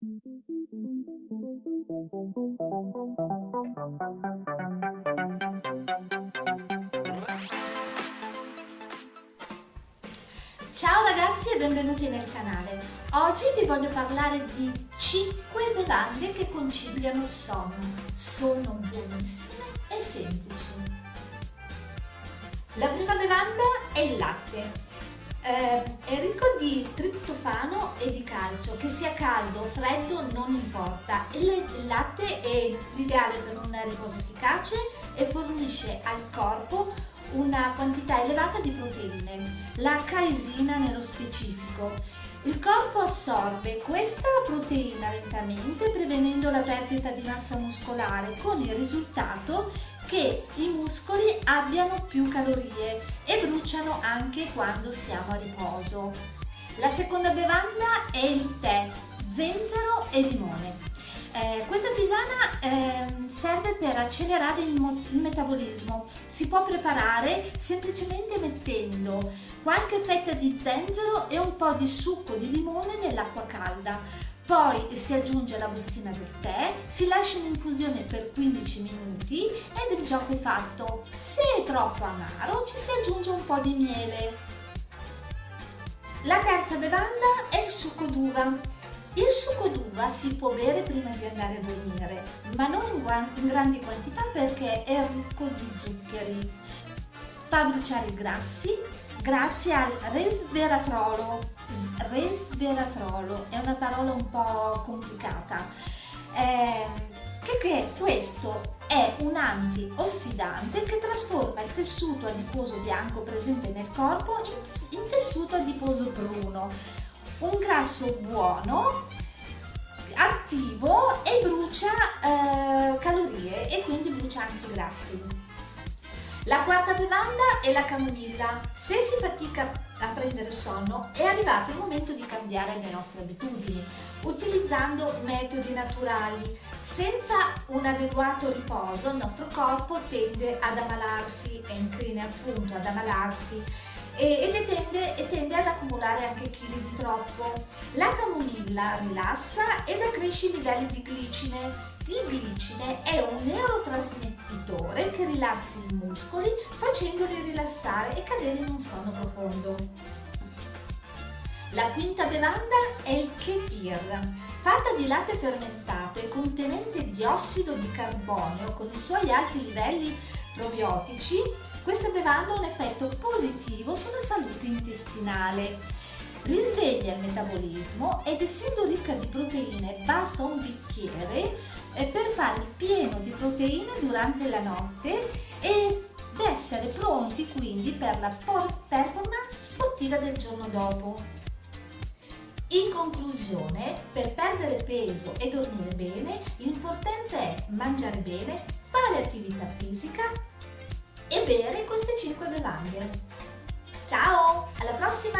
Ciao ragazzi e benvenuti nel canale. Oggi vi voglio parlare di 5 bevande che conciliano il sonno. Sono buonissime e semplici. La prima bevanda è il latte. Eh, è ricco di triptofano caldo freddo non importa. Il latte è l'ideale per un riposo efficace e fornisce al corpo una quantità elevata di proteine, la caesina nello specifico. Il corpo assorbe questa proteina lentamente prevenendo la perdita di massa muscolare con il risultato che i muscoli abbiano più calorie e bruciano anche quando siamo a riposo. La seconda bevanda è il tè, zenzero e limone. Eh, questa tisana eh, serve per accelerare il, il, metabolismo. Si può preparare semplicemente mettendo qualche fetta di zenzero e un po' di succo di limone nell'acqua calda. Poi si aggiunge la bustina del tè, si lascia in infusione per 15 minuti ed il gioco è fatto. Se è troppo amaro ci si aggiunge un po' di miele. La terza bevanda è il succo d'uva. Il succo d'uva si può bere prima di andare a dormire, ma non in, in grandi quantità perché è ricco di zuccheri. Fa bruciare i grassi grazie al resveratrolo. Resveratrolo è una parola un po' complicata. Eh, che, che questo è un antiossidante che trasforma il tessuto adiposo bianco presente nel corpo in, in tessuto adiposo bruno un grasso buono, attivo e brucia eh, calorie e quindi brucia anche i grassi. La quarta bevanda è la camomilla. Se si fatica a prendere sonno è arrivato il momento di cambiare le nostre abitudini utilizzando metodi naturali. Senza un adeguato riposo il nostro corpo tende ad ammalarsi, è incline appunto ad ammalarsi e, e, tende, tende ad accumulare anche chili di troppo. La camomilla rilassa ed accresce i livelli di glicine. Il glicine è un neurotrasmettitore che rilassa i muscoli facendoli rilassare e cadere in un sonno profondo. La quinta bevanda è il kefir, fatta di latte fermentato e contenente diossido di carbonio con i suoi alti livelli probiotici, questa bevanda ha un effetto positivo sulla salute intestinale. Risveglia il metabolismo ed essendo ricca di proteine basta un bicchiere eh, per fare il pieno di proteine durante la notte ed essere pronti quindi per la performance sportiva del giorno dopo. In conclusione, per perdere peso e dormire bene, l'importante è mangiare bene, fare attività fisica e bere queste 5 bevande. Ciao, alla prossima!